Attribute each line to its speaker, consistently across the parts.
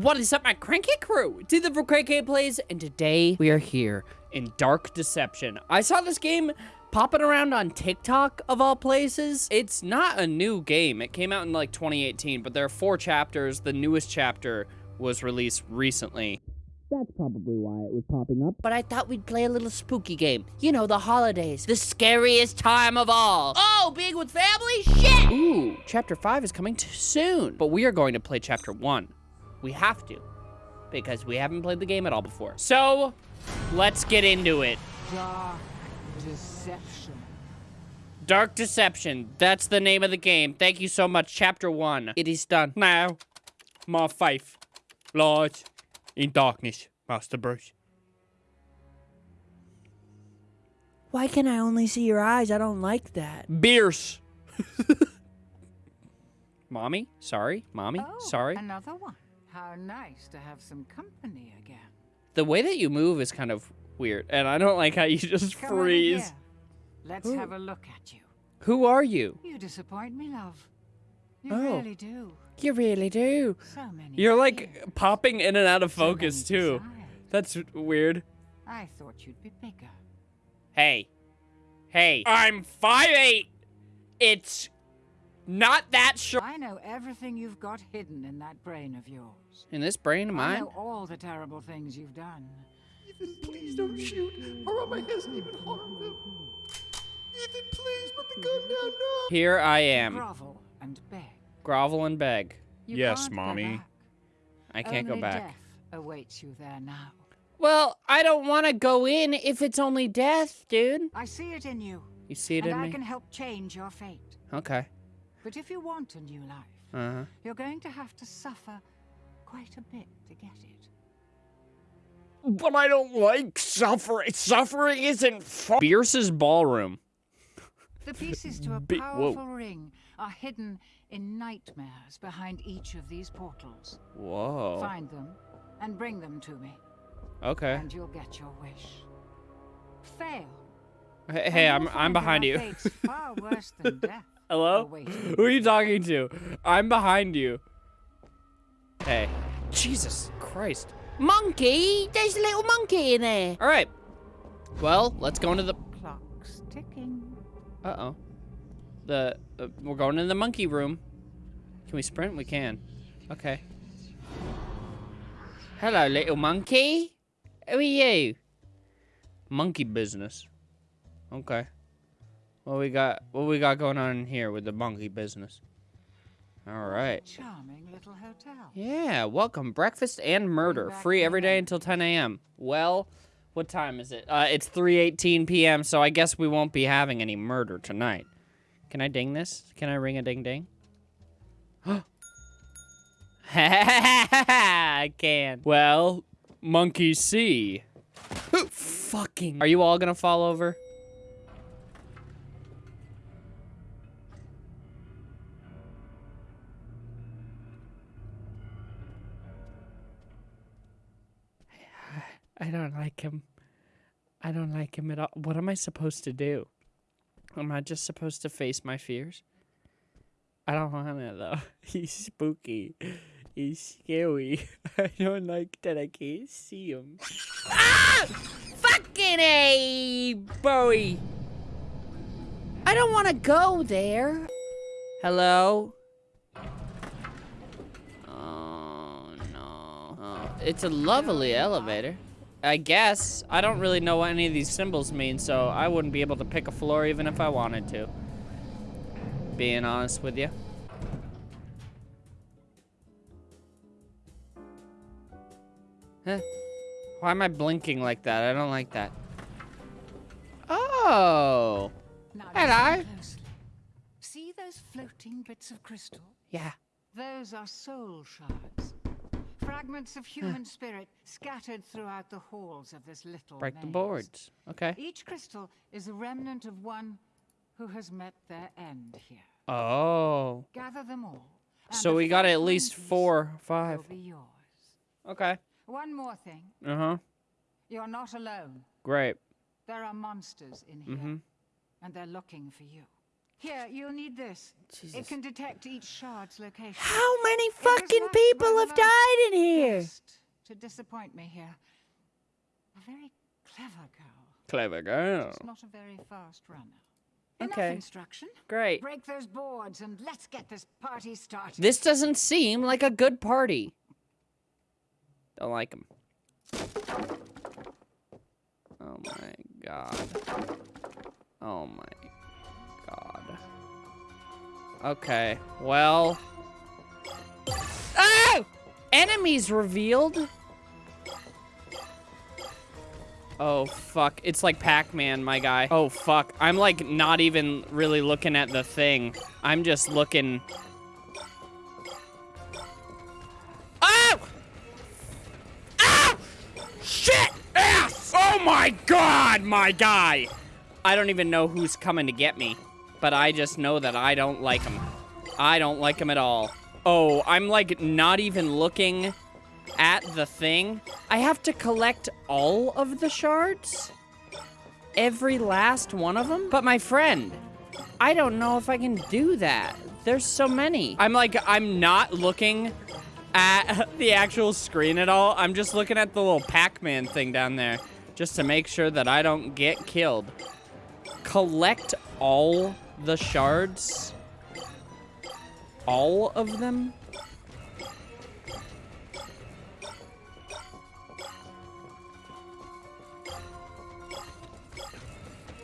Speaker 1: What is up, my cranky crew? It's the Cranky Plays, and today we are here in Dark Deception. I saw this game popping around on TikTok, of all places. It's not a new game. It came out in like 2018, but there are four chapters. The newest chapter was released recently. That's probably why it was popping up. But I thought we'd play a little spooky game. You know, the holidays. The scariest time of all. Oh, being with family? Shit! Ooh, chapter 5 is coming too soon. But we are going to play chapter 1. We have to. Because we haven't played the game at all before. So, let's get into it.
Speaker 2: Dark Deception.
Speaker 1: Dark Deception. That's the name of the game. Thank you so much. Chapter 1. It is done. Now, my faith lies in darkness, Master Bruce.
Speaker 3: Why can I only see your eyes? I don't like that.
Speaker 1: Bierce. Mommy? Sorry? Mommy?
Speaker 2: Oh,
Speaker 1: Sorry?
Speaker 2: Another one. How nice to have some company again.
Speaker 1: The way that you move is kind of weird, and I don't like how you just
Speaker 2: Come
Speaker 1: freeze.
Speaker 2: Let's have a look at you.
Speaker 1: Who are you?
Speaker 2: You disappoint me, love. You
Speaker 1: Oh.
Speaker 2: really do.
Speaker 1: You really do.
Speaker 2: So many.
Speaker 1: You're like
Speaker 2: fears,
Speaker 1: popping in and out of
Speaker 2: so
Speaker 1: focus too.
Speaker 2: desires.
Speaker 1: That's weird.
Speaker 2: I thought you'd be bigger.
Speaker 1: Hey. Hey. I'm 5'8". It's not that sure.
Speaker 2: I know everything you've got hidden in that brain of yours.
Speaker 1: In this brain of mine?
Speaker 2: I
Speaker 1: mine?
Speaker 2: know all the terrible things you've done.
Speaker 4: Ethan, please don't shoot, or Mama hasn't even harmed him. Ethan, please put the gun down now.
Speaker 1: Here I am.
Speaker 2: Grovel and beg.
Speaker 1: Grovel and beg.
Speaker 2: You
Speaker 5: Yes, Mommy.
Speaker 1: I can't
Speaker 2: Only
Speaker 1: go back.
Speaker 2: Death awaits you there now.
Speaker 1: Well, I don't want to go in if it's only death, dude.
Speaker 2: I see it in you,
Speaker 1: You see it
Speaker 2: and
Speaker 1: in
Speaker 2: I
Speaker 1: me?
Speaker 2: can help change your fate.
Speaker 1: Okay.
Speaker 2: But if you want a new life,
Speaker 1: Uh-huh.
Speaker 2: you're going to have to suffer quite a bit to get it.
Speaker 5: But I don't like suffering. Suffering isn't fun.
Speaker 1: Bierce's ballroom.
Speaker 2: The pieces to a
Speaker 1: Bi- whoa.
Speaker 2: powerful ring are hidden in nightmares behind each of these portals.
Speaker 1: Whoa.
Speaker 2: Find them and bring them to me,
Speaker 1: Okay.
Speaker 2: and you'll get your wish. Fail.
Speaker 1: Hey, hey I'm I'm behind you.
Speaker 2: fate's far worse than death.
Speaker 1: Hello?
Speaker 2: awaiting
Speaker 1: Who are you talking to? I'm behind you. Hey. Jesus Christ.
Speaker 3: Monkey? There's a little monkey in there.
Speaker 1: All right. Well, let's go into the.
Speaker 2: Clock's ticking.
Speaker 1: Uh oh. The uh, we're going in the monkey room. Can we sprint? We can. Okay. Hello, little monkey. Who are you? Monkey business. Okay. What we got? What we got going on here with the monkey business? All right.
Speaker 2: Charming little hotel.
Speaker 1: Yeah, welcome. Breakfast and murder. Free every day until 10 a.m. Well, what time is it? Uh, it's 3.18 p.m., so I guess we won't be having any murder tonight. Can I ding this? Can I ring a ding ding? I can. Well, monkey see. Fucking. Are you all gonna fall over? I don't like him. I don't like him at all. What am I supposed to do? Am I just supposed to face my fears? I don't want to though. He's spooky. He's scary. I don't like that I can't see him. ah! Fucking A, Bowie.
Speaker 3: I don't want to go there.
Speaker 1: Hello? Oh, no. Oh, it's a lovely elevator. I guess. I don't really know what any of these symbols mean, so I wouldn't be able to pick a floor even if I wanted to. Being honest with you. Huh? Why am I blinking like that? I don't like that. Oh. Hello.
Speaker 2: See those floating bits of crystal?
Speaker 1: Yeah.
Speaker 2: Those are soul shards. Fragments of human spirit scattered throughout the halls of this little
Speaker 1: Break the boards. Okay.
Speaker 2: Each crystal is a remnant of one who has met their end here.
Speaker 1: Oh.
Speaker 2: Gather them all.
Speaker 1: So we got at least four, five.
Speaker 2: Will be yours.
Speaker 1: Okay.
Speaker 2: One more thing.
Speaker 1: Uh huh.
Speaker 2: You're not alone.
Speaker 1: Great.
Speaker 2: There are monsters in here,
Speaker 1: Mhm.
Speaker 2: and they're looking for you. Here, you'll need this. It can detect each shard's location.
Speaker 3: How many fucking people have died in here?
Speaker 2: to disappoint me here. A very clever girl,
Speaker 1: Clever girl.
Speaker 2: just not a very fast runner. Enough
Speaker 1: Okay.
Speaker 2: instruction.
Speaker 1: Great.
Speaker 2: Break those boards and let's get this party started.
Speaker 1: This doesn't seem like a good party. Don't like him. Oh my god. Oh my god. Okay, well. Oh! Enemies revealed? Oh, fuck. It's like Pac-Man, my guy. Oh, fuck. I'm, like, not even really looking at the thing. I'm just looking... Oh! Oh! Shit! Ass! Oh my god, my guy! I don't even know who's coming to get me, but I just know that I don't like him. I don't like him at all. Oh, I'm like not even looking at the thing. I have to collect all of the shards? Every last one of them? But my friend, I don't know if I can do that. There's so many. I'm like, I'm not looking at the actual screen at all. I'm just looking at the little Pac-Man thing down there just to make sure that I don't get killed. Collect all the shards? All of them?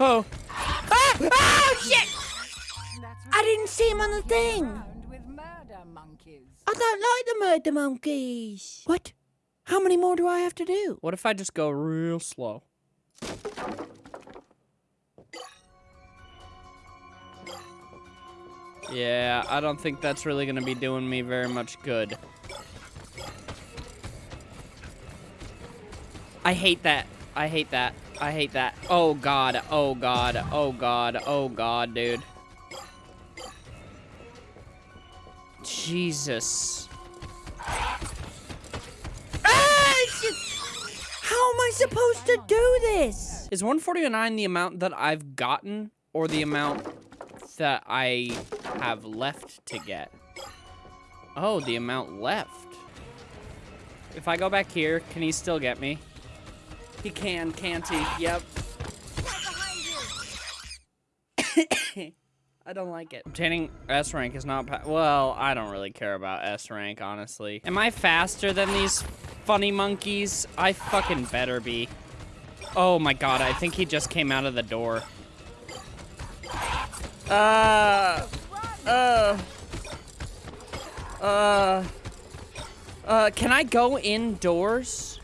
Speaker 1: Oh. Ah! Oh, shit!
Speaker 3: I didn't see him on the thing.
Speaker 2: with murder monkeys.
Speaker 3: I don't like the murder monkeys. What? How many more do I have to do?
Speaker 1: What if I just go real slow? Yeah, I don't think that's really gonna be doing me very much good. I hate that. I hate that. I hate that. Oh god. Oh god. Oh god. Oh god, dude. Jesus.
Speaker 3: How am I supposed to do this?
Speaker 1: Is 149 the amount that I've gotten or the amount that I have left to get? Oh, the amount left. If I go back here, can he still get me? He can, can't he? Yep. I don't like it. Obtaining S rank is not well, I don't really care about S rank, honestly. Am I faster than these funny monkeys? I fucking better be. Oh my god, I think he just came out of the door. Uh, uh, uh, uh, can I go indoors?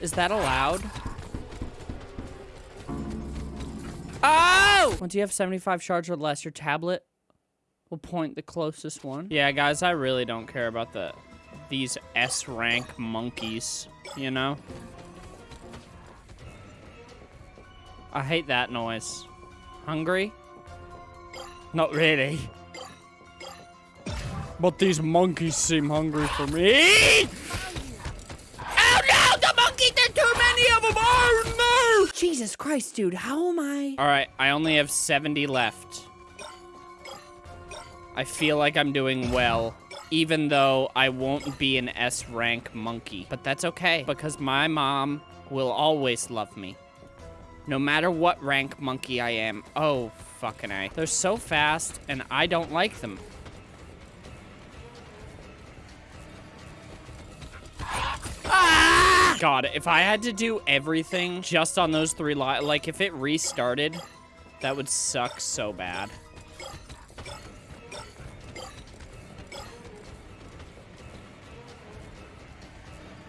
Speaker 1: Is that allowed? Oh! Once you have 75 shards or less, your tablet will point the closest one. Yeah, guys, I really don't care about the these S rank monkeys, you know? I hate that noise. Hungry? Not really. But these monkeys seem hungry for me. Oh no! The monkeys! There are too many of them! Oh no!
Speaker 3: Jesus Christ, dude, how am I?
Speaker 1: All right, I only have 70 left. I feel like I'm doing well, even though I won't be an S rank monkey. But that's okay, because my mom will always love me. No matter what rank monkey I am. Oh, fucking A. They're so fast, and I don't like them. God, if I had to do everything just on those three li- like if it restarted, that would suck so bad.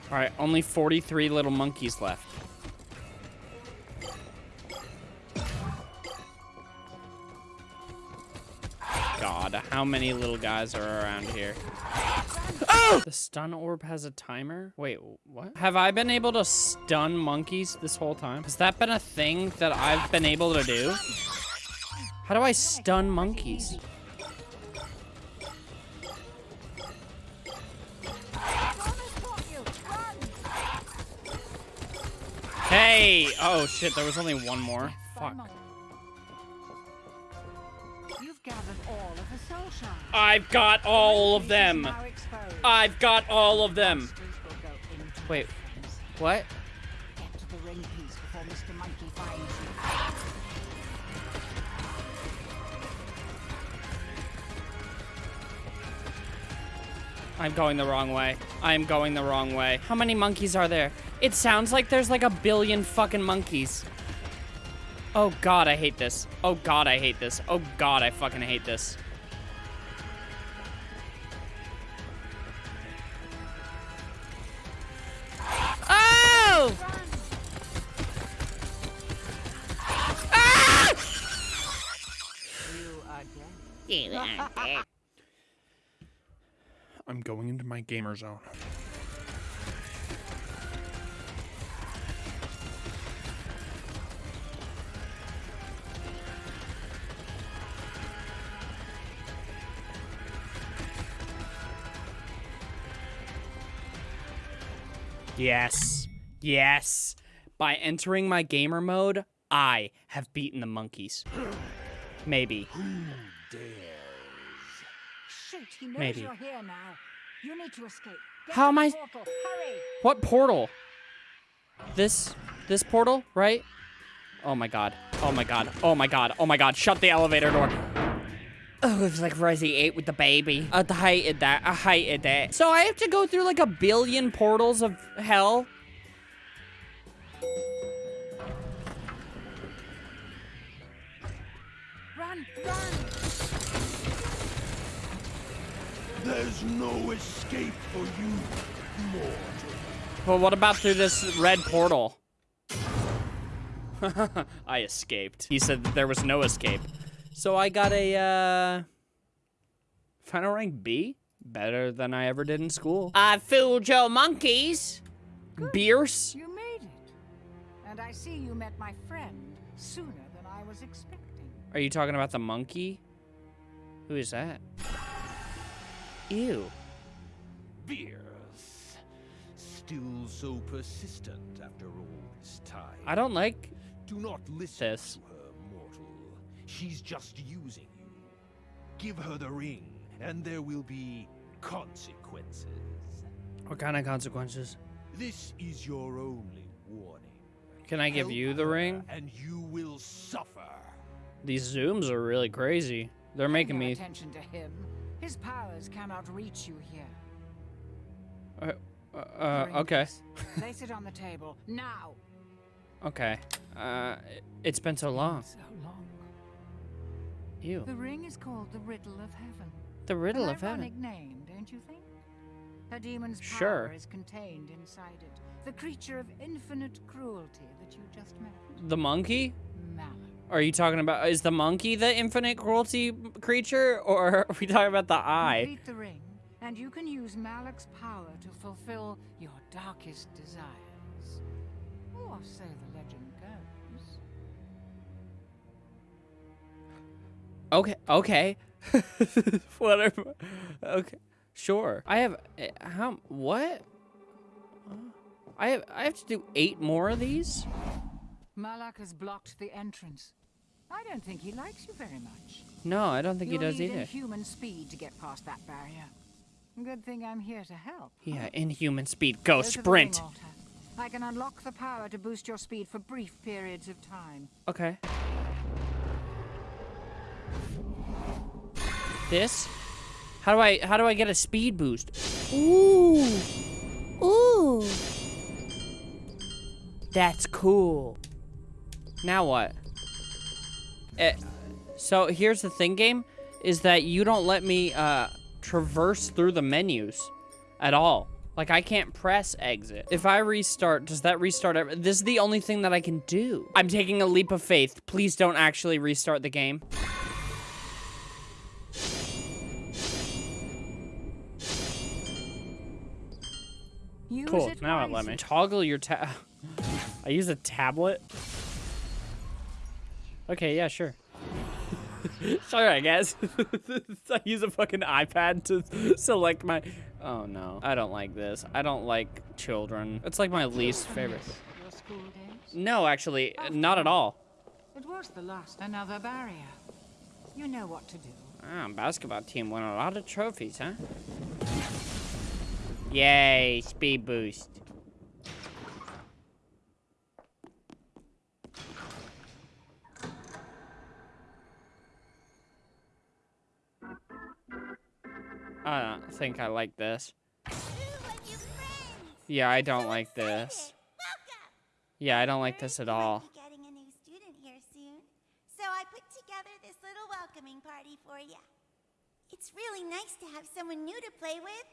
Speaker 1: All right, only 43 little monkeys left. How many little guys are around here? Oh! The stun orb has a timer? Wait, what? Have I been able to stun monkeys this whole time? Has that been a thing that I've been able to do? How do I stun monkeys? Hey! Oh shit, there was only one more. Fuck. I've got all of them. I've got all of them. Wait, what? I'm going the wrong way. I'm going the wrong way. How many monkeys are there? It sounds like there's like a billion fucking monkeys. Oh god, I hate this. Oh god, I hate this. Oh god, I fucking hate this.
Speaker 4: Going into my gamer zone.
Speaker 1: Yes. Yes. By entering my gamer mode, I have beaten the monkeys. Maybe.
Speaker 2: Shoot, he knows
Speaker 1: Maybe.
Speaker 2: you're here now. You need to escape. Get
Speaker 1: How am I-
Speaker 2: Portal. Hurry!
Speaker 1: What portal? This this portal, right? Oh my god. Oh my god. Oh my god. Oh my god. Shut the elevator door. Oh, it's like Resi 8 with the baby. I hated that. I hated that. So I have to go through like a billion portals of hell.
Speaker 2: Run, run!
Speaker 4: There's no escape for you, mortal.
Speaker 1: Well, what about through this red portal? I escaped. He said that there was no escape. So I got a, uh... Final rank B? Better than I ever did in school. I fooled your monkeys. Bierce?
Speaker 2: You made it. And I see you met my friend sooner than I was expecting.
Speaker 1: Are you talking about the monkey? Who is that? Ew.
Speaker 6: Bierce. Still so persistent after all this time.
Speaker 1: I don't like
Speaker 6: Do not listen
Speaker 1: this.
Speaker 6: to her, mortal. She's just using you. Give her the ring, and there will be consequences.
Speaker 1: What kind of consequences?
Speaker 6: This is your only warning.
Speaker 1: Can I give
Speaker 6: Help
Speaker 1: you the ring?
Speaker 6: And you will suffer.
Speaker 1: These zooms are really crazy. They're making
Speaker 2: no
Speaker 1: me.
Speaker 2: attention to him. His powers cannot reach you here.
Speaker 1: Uh, uh, okay.
Speaker 2: Place it on the table now.
Speaker 1: Okay. Uh, it's been so long.
Speaker 2: So long.
Speaker 1: Ew.
Speaker 2: The ring is called the Riddle of Heaven.
Speaker 1: The riddle
Speaker 2: An
Speaker 1: of heaven.
Speaker 2: name, don't you think? A demon's power
Speaker 1: Sure.
Speaker 2: is contained inside it. The creature of infinite cruelty that you just met.
Speaker 1: The monkey?
Speaker 2: Malak.
Speaker 1: Are you talking about? Is the monkey the infinite cruelty creature, or are we talking about the eye?
Speaker 2: Complete the ring, and you can use Malak's power to fulfill your darkest desires. Or so the legend goes.
Speaker 1: Okay. Okay. Whatever. Okay. Sure. I have. uh, How? What? I have. I have to do eight more of these.
Speaker 2: Malak has blocked the entrance. I don't think he likes you very much.
Speaker 1: No, I don't think he
Speaker 2: You'll
Speaker 1: does
Speaker 2: need
Speaker 1: either.
Speaker 2: inhuman speed to get past that barrier. Good thing I'm here to help.
Speaker 1: Yeah, inhuman speed. Go
Speaker 2: Go
Speaker 1: sprint.
Speaker 2: ring. I can unlock the power to boost your speed for brief periods of time.
Speaker 1: Okay. This? How do I how do I get a speed boost?
Speaker 3: Ooh. Ooh.
Speaker 1: That's cool. Now what? Eh, so here's the thing, game, is that you don't let me uh, traverse through the menus at all. Like I can't press exit. If I restart, does that restart? every- This is the only thing that I can do. I'm taking a leap of faith. Please don't actually restart the game.
Speaker 2: Use
Speaker 1: Cool. Now it let me toggle your tab. I use a tablet. Okay, yeah, sure. sure, I guess. I use a fucking iPad to select my. Oh no, I don't like this. I don't like children. It's like my least favorite.
Speaker 2: Your school days?
Speaker 1: No, actually, not at all.
Speaker 2: It was the last another barrier. You know what to do.
Speaker 1: Ah, basketball team won a lot of trophies, huh? Yay, speed boost. Think I like this. Yeah, I don't like this. Yeah, I don't like this at all.
Speaker 7: Getting a new student here soon, so I put together this little welcoming party for you. It's really nice to have someone new to play with.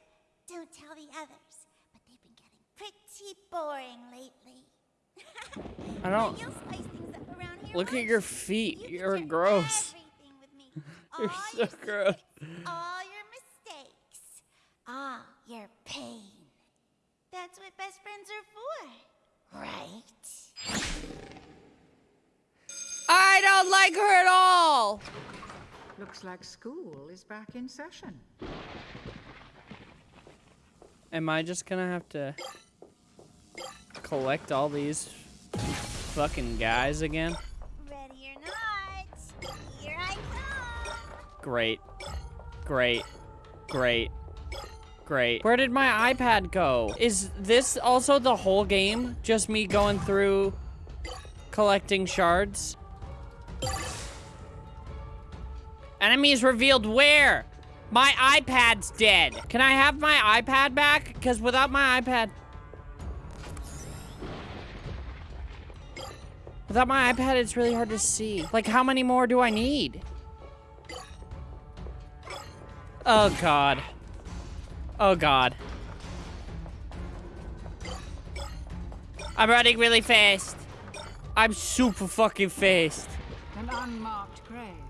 Speaker 7: Don't tell the others, but they've been getting pretty boring lately.
Speaker 1: I don't.
Speaker 7: You'll spice things up around here.
Speaker 1: Look at your feet.
Speaker 7: You
Speaker 1: You're gross. You're so gross.
Speaker 7: secrets, all your mistakes, all your pain. That's what best friends are for, right?
Speaker 1: I don't like her at all.
Speaker 2: Looks like school is back in session.
Speaker 1: Am I just gonna have to collect all these fucking guys again?
Speaker 7: Ready or not, here I come.
Speaker 1: Great. Great. Great. Great. Where did my iPad go? Is this also the whole game? Just me going through collecting shards? Enemies revealed where? My iPad's dead. Can I have my iPad back? Because without my iPad... Without my iPad, it's really hard to see. Like, how many more do I need? Oh, God. Oh, God. I'm running really fast. I'm super fucking fast.
Speaker 2: An unmarked grave.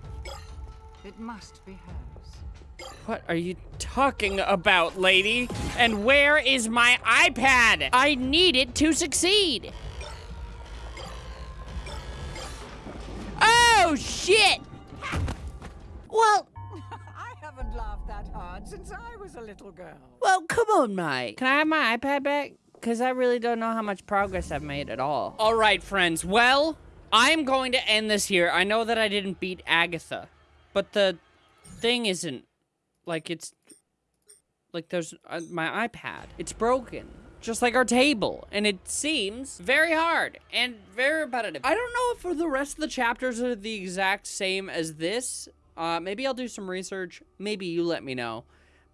Speaker 2: It must be hers.
Speaker 1: What are you talking about, lady? And where is my iPad? I need it to succeed. Oh, shit!
Speaker 3: Well,
Speaker 2: I haven't laughed that hard since I was a little girl.
Speaker 3: well, come on, mate.
Speaker 1: Can I have my iPad back? Because I really don't know how much progress I've made at all. All right, friends. Well, I'm going to end this here. I know that I didn't beat Agatha, but the thing isn't like it's like there's uh, my iPad. It's broken. Just like our table, and it seems very hard and very repetitive. I don't know if for the rest of the chapters are the exact same as this. Uh, maybe I'll do some research. Maybe you let me know.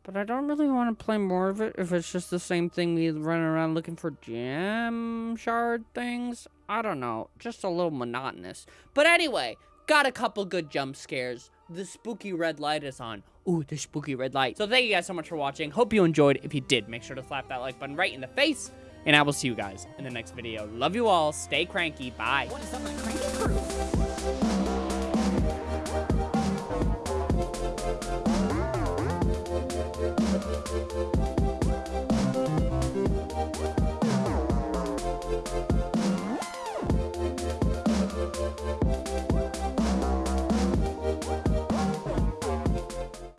Speaker 1: But I don't really want to play more of it if it's just the same thing, me running around looking for gem shard things. I don't know, just a little monotonous. But anyway, got a couple good jump scares. The spooky red light is on. Ooh, the spooky red light. So thank you guys so much for watching. Hope you enjoyed. If you did, make sure to slap that like button right in the face. And I will see you guys in the next video. Love you all. Stay cranky. Bye.
Speaker 2: What is